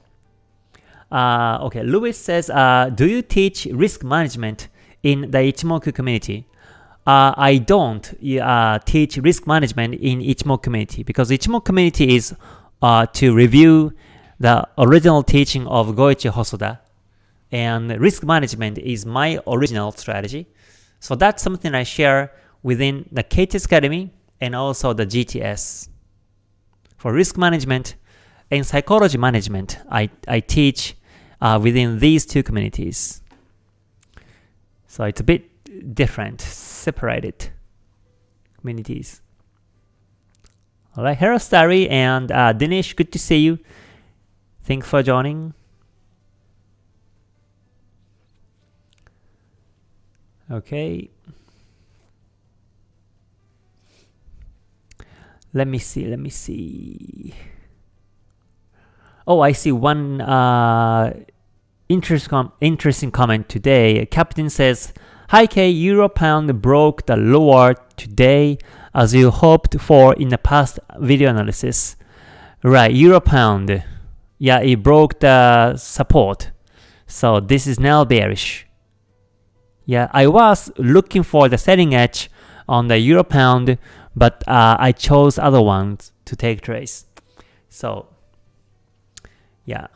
Uh, okay, Louis says, uh, do you teach risk management in the Ichimoku community? Uh, I don't uh, teach risk management in Ichimoku community because Ichimoku community is uh, to review the original teaching of Goichi Hosoda and risk management is my original strategy. So that's something I share within the KTS Academy and also the GTS. For risk management and psychology management, I, I teach uh, within these two communities. So it's a bit different, separated communities. Alright, hello Starry and uh, Dinesh, good to see you. Thanks for joining. Okay. Let me see, let me see. Oh, I see one uh, interest com interesting comment today. Captain says, Hi K, Euro Pound broke the lower today as you hoped for in the past video analysis. Right, Euro Pound. Yeah, it broke the support. So this is now bearish. Yeah, I was looking for the selling edge on the Euro Pound, but uh, I chose other ones to take trades. So, yeah.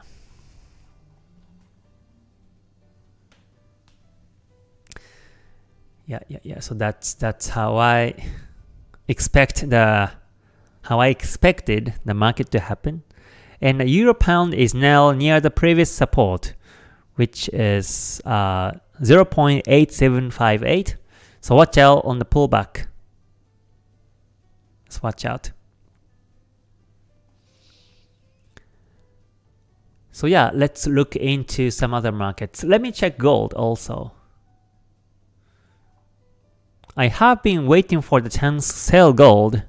Yeah, yeah, yeah. So that's that's how I expect the how I expected the market to happen. And the Euro Pound is now near the previous support, which is uh, 0.8758. So watch out on the pullback. Let's watch out. So yeah, let's look into some other markets. Let me check gold also. I have been waiting for the chance to sell gold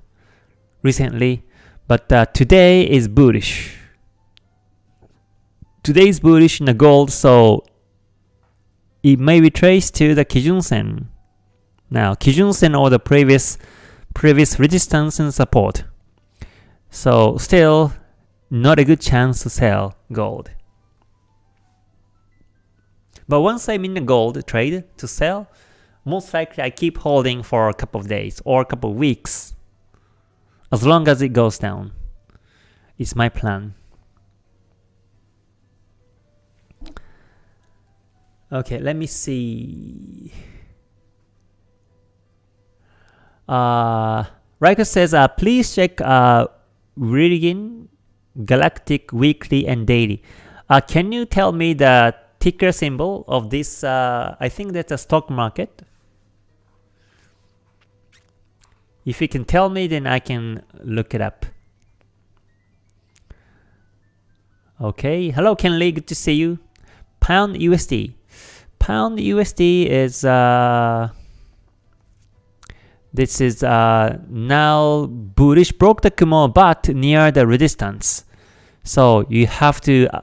recently, but uh, today is bullish. Today is bullish in the gold, so it may be traced to the Kijun Sen. Now, Kijun Sen or the previous previous resistance and support. So still not a good chance to sell gold. But once I'm in the gold trade to sell, most likely I keep holding for a couple of days or a couple of weeks. As long as it goes down. It's my plan. Okay, let me see. Uh, Riker says, uh, please check uh, Galactic Weekly and Daily. Uh, can you tell me the ticker symbol of this? Uh, I think that's a stock market. If you can tell me, then I can look it up. Okay, hello Ken Lee, good to see you. Pound USD. Pound USD is uh, this is uh, now bullish broke the Kumo but near the resistance. So you have to uh,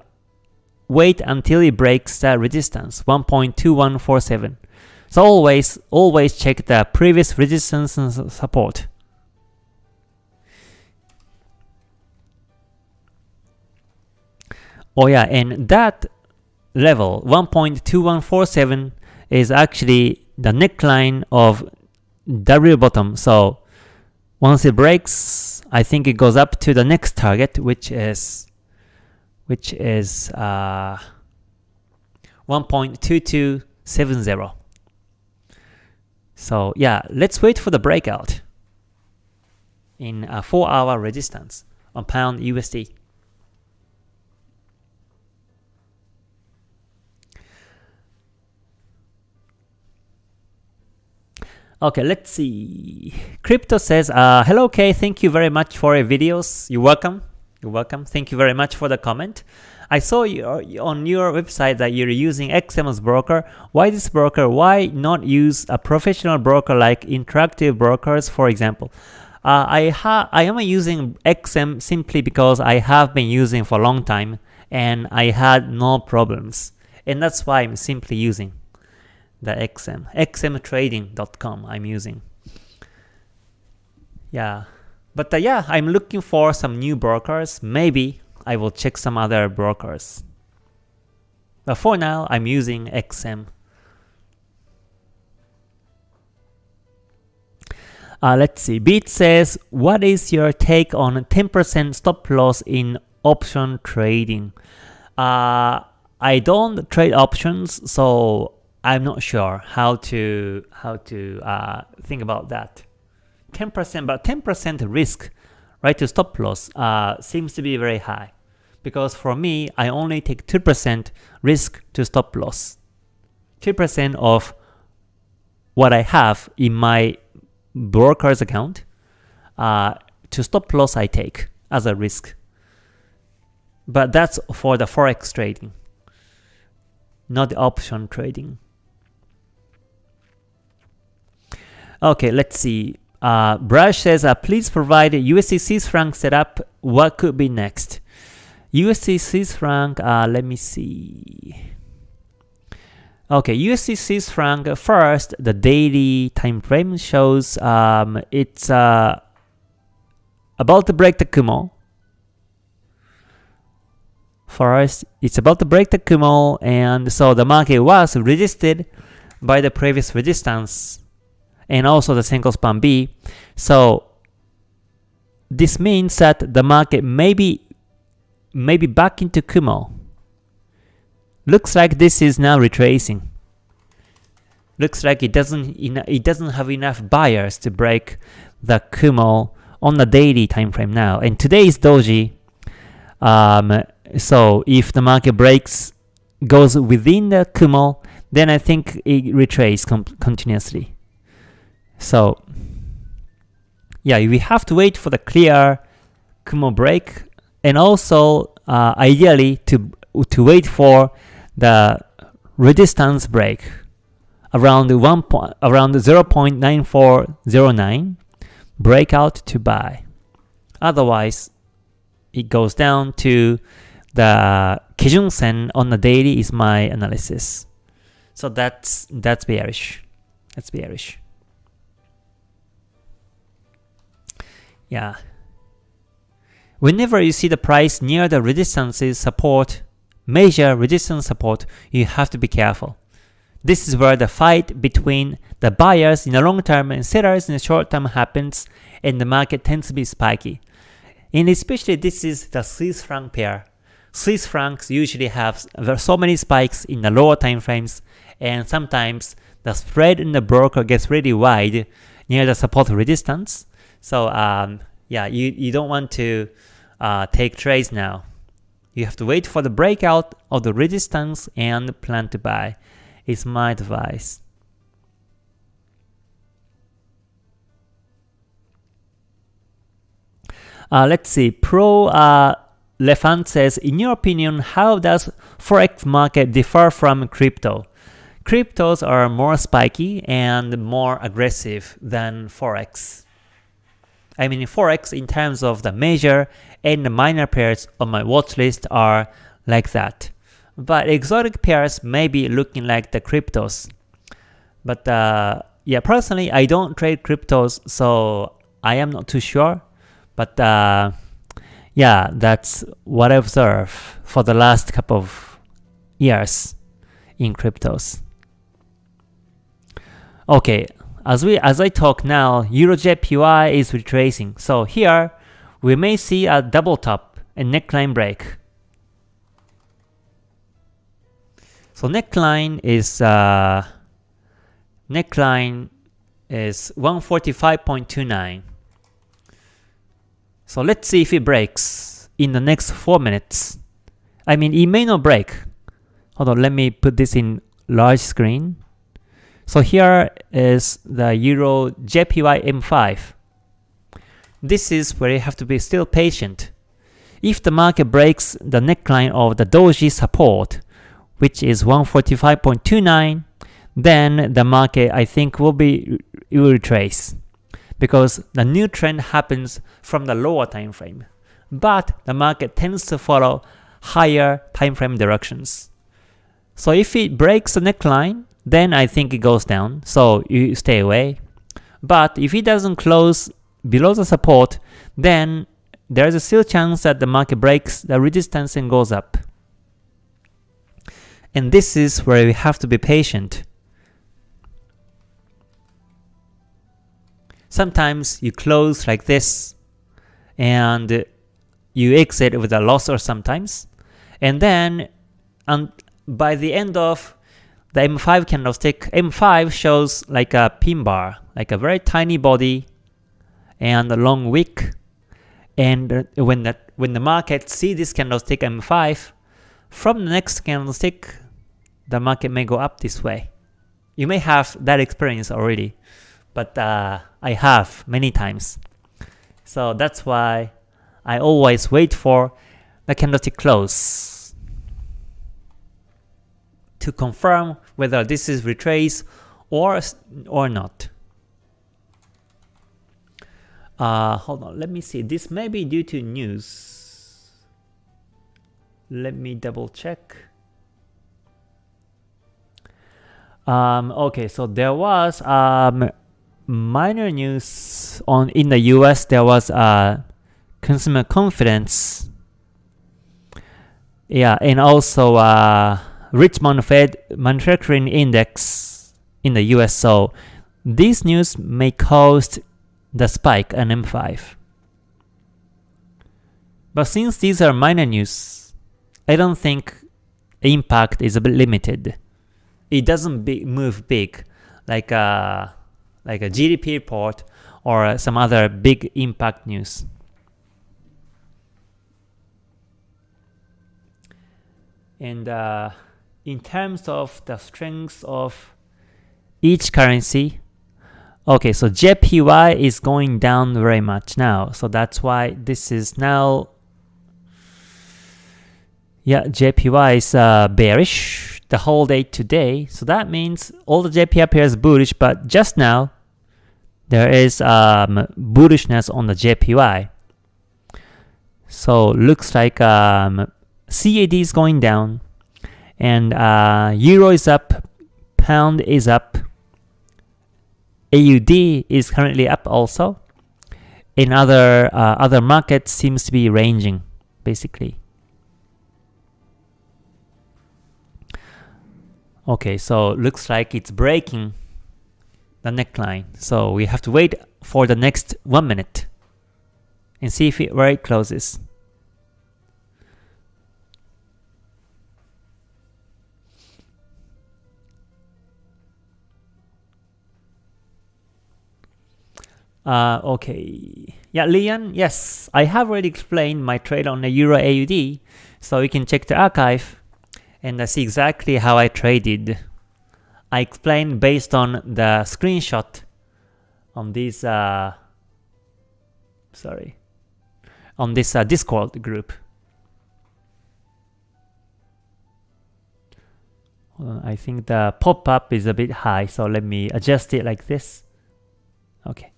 wait until it breaks the resistance 1.2147. So always always check the previous resistance and support. Oh yeah, and that level 1.2147 is actually the neckline of W bottom. So once it breaks, I think it goes up to the next target, which is which is uh, 1.2270. So yeah, let's wait for the breakout in a 4 hour resistance on pound USD. Okay, let's see. Crypto says, uh, hello K, thank you very much for your videos. You're welcome. You're welcome. Thank you very much for the comment. I saw you on your website that you're using XMS broker. Why this broker? Why not use a professional broker like Interactive Brokers, for example? Uh, I, I am using XM simply because I have been using for a long time and I had no problems. And that's why I'm simply using the XM. xmtrading.com I'm using. Yeah. But uh, yeah, I'm looking for some new brokers. Maybe I will check some other brokers. But for now, I'm using XM. Uh, let's see. Beat says, what is your take on 10% stop loss in option trading? Uh, I don't trade options, so I'm not sure how to how to uh, think about that. 10%, but 10% risk, right, to stop loss uh, seems to be very high. Because for me, I only take 2% risk to stop loss. 2% of what I have in my broker's account uh, to stop loss I take as a risk. But that's for the forex trading, not the option trading. Okay, let's see. Uh, Brush says, uh, please provide USD Swiss franc setup. What could be next? USD Swiss franc, uh, let me see. Okay, USD Swiss franc first, the daily time frame shows um, it's uh, about to break the Kumo. First, it's about to break the Kumo, and so the market was resisted by the previous resistance and also the Senko span B. So this means that the market may be, may be back into Kumo Looks like this is now retracing. Looks like it doesn't it doesn't have enough buyers to break the Kumo on the daily time frame now. And today is doji. Um, so if the market breaks goes within the Kumo, then I think it retraces continuously. So yeah, we have to wait for the clear Kumo break and also uh, ideally to to wait for the resistance break around one point around 0.9409 breakout to buy. Otherwise, it goes down to the Kijun Sen on the daily is my analysis. So that's that's bearish. That's bearish. Yeah. Whenever you see the price near the resistances support major resistance support, you have to be careful. This is where the fight between the buyers in the long term and sellers in the short term happens and the market tends to be spiky. And especially this is the Swiss franc pair. Swiss francs usually have so many spikes in the lower time frames and sometimes the spread in the broker gets really wide near the support resistance. So um, yeah, you, you don't want to uh, take trades now. You have to wait for the breakout of the resistance and plan to buy, is my advice. Uh, let's see, Pro uh, Lefant says, in your opinion, how does Forex market differ from crypto? Cryptos are more spiky and more aggressive than Forex. I mean Forex in terms of the major and the minor pairs on my watch list are like that. But exotic pairs may be looking like the cryptos. But uh, yeah, personally, I don't trade cryptos, so I am not too sure. But uh, yeah, that's what I observed for the last couple of years in cryptos. Okay, as we as I talk now, EuroJPY is retracing. So here we may see a double top and neckline break. So neckline is uh, neckline is 145.29. So let's see if it breaks in the next 4 minutes. I mean, it may not break. Hold on, let me put this in large screen. So here is the Euro JPY M5. This is where you have to be still patient. If the market breaks the neckline of the doji support, which is 145.29, then the market I think will be will retrace because the new trend happens from the lower time frame. But the market tends to follow higher time frame directions. So if it breaks the neckline, then I think it goes down, so you stay away. But if it doesn't close below the support, then there's a still chance that the market breaks the resistance and goes up. And this is where we have to be patient. Sometimes you close like this and you exit with a loss or sometimes. And then and by the end of the M5 candlestick, M5 shows like a pin bar, like a very tiny body and a long wick. And when that when the market see this candlestick M5, from the next candlestick, the market may go up this way. You may have that experience already, but uh, I have many times. So that's why I always wait for the candlestick close to confirm whether this is retrace or or not. Uh, hold on, let me see. This may be due to news. Let me double check. Um, okay, so there was um, minor news on in the U.S. There was uh, consumer confidence. Yeah, and also uh, Richmond Fed manufacturing index in the U.S. So this news may cause the spike on M5. But since these are minor news, I don't think impact is a bit limited. It doesn't be, move big like a, like a GDP report or some other big impact news. And uh, in terms of the strength of each currency, okay, so JPY is going down very much now. So that's why this is now yeah, JPY is uh, bearish the whole day today. So that means all the JPY pairs bullish, but just now there is um, bullishness on the JPY. So looks like um, CAD is going down, and uh, Euro is up, Pound is up, AUD is currently up also. In other uh, other markets seems to be ranging basically. Okay, so looks like it's breaking the neckline. So we have to wait for the next one minute and see if it, where it closes. Uh, okay. Yeah, Lian, yes, I have already explained my trade on the Euro AUD, so you can check the archive and see exactly how I traded. I explained based on the screenshot on this, uh, sorry, on this uh, Discord group. I think the pop-up is a bit high, so let me adjust it like this. Okay.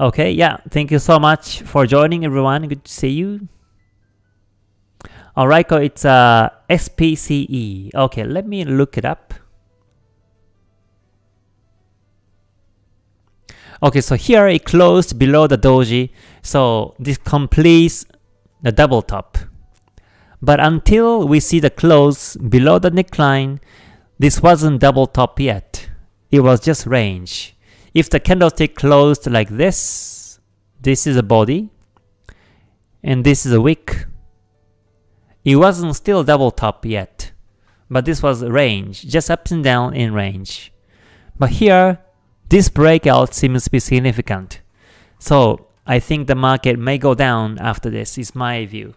Okay, yeah, thank you so much for joining everyone. Good to see you. Alright, it's uh, SPCE. Okay, let me look it up. Okay, so here it closed below the doji, so this completes the double top. But until we see the close below the neckline, this wasn't double top yet. It was just range. If the candlestick closed like this, this is a body, and this is a wick, it wasn't still double top yet, but this was range, just up and down in range. But here, this breakout seems to be significant. So I think the market may go down after this, is my view.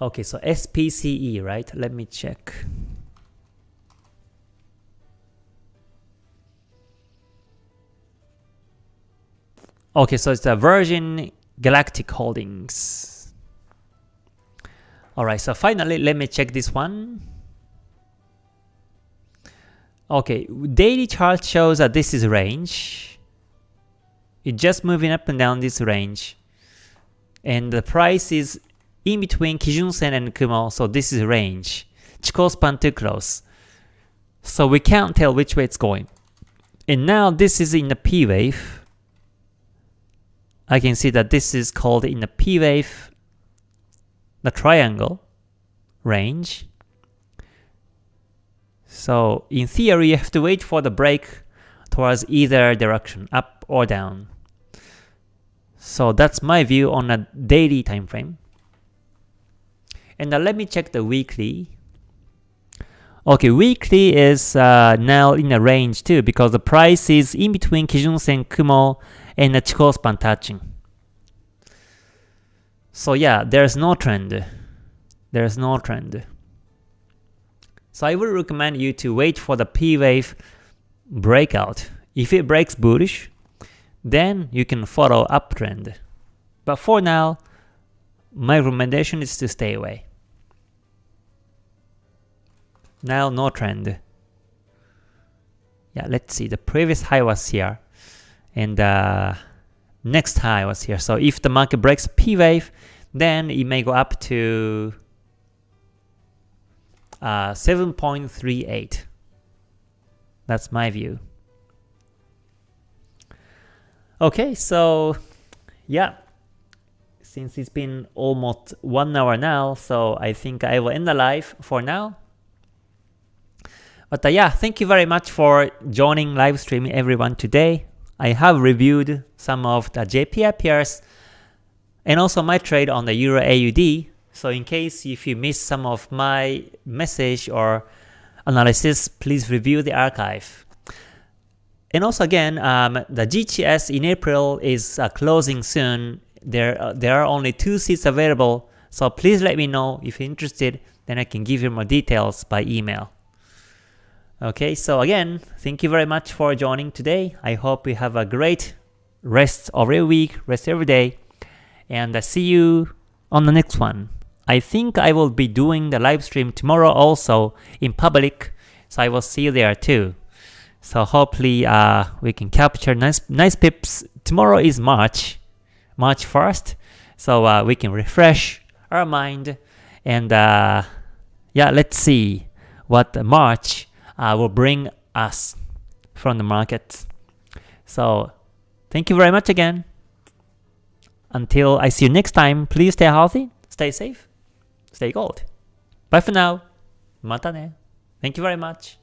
Okay, so SPCE, right? Let me check. Okay, so it's the Virgin Galactic Holdings. Alright, so finally, let me check this one. Okay, daily chart shows that this is range. It's just moving up and down this range. And the price is in between Kijun Sen and Kumo, so this is range. Chikou span too close. So we can't tell which way it's going. And now this is in the P wave. I can see that this is called in the P wave the triangle range. So in theory, you have to wait for the break towards either direction, up or down. So that's my view on a daily time frame. And now let me check the weekly. Okay, weekly is uh, now in a range too because the price is in between Kijun Sen Kumo and the Chikou span touching. So yeah, there's no trend. There's no trend. So I would recommend you to wait for the P wave breakout. If it breaks bullish, then you can follow uptrend. But for now, my recommendation is to stay away. Now no trend. Yeah, let's see. The previous high was here. And uh, next high was here. So if the market breaks P wave, then it may go up to uh, 7.38. That's my view. Okay, so yeah, since it's been almost one hour now, so I think I will end the live for now. But uh, yeah, thank you very much for joining live streaming everyone today. I have reviewed some of the JPY pairs and also my trade on the Euro AUD. So in case if you missed some of my message or analysis, please review the archive. And also again, um, the GTS in April is uh, closing soon. There, uh, there are only two seats available, so please let me know if you're interested, then I can give you more details by email. Okay, so again, thank you very much for joining today. I hope you have a great rest of your week, rest every day, and I see you on the next one. I think I will be doing the live stream tomorrow also in public, so I will see you there too. So hopefully uh, we can capture nice nice pips. Tomorrow is March, March 1st, so uh, we can refresh our mind and uh, yeah, let's see what March Uh, will bring us from the market. So thank you very much again. Until I see you next time, please stay healthy, stay safe, stay gold. Bye for now. Mata ne. Thank you very much.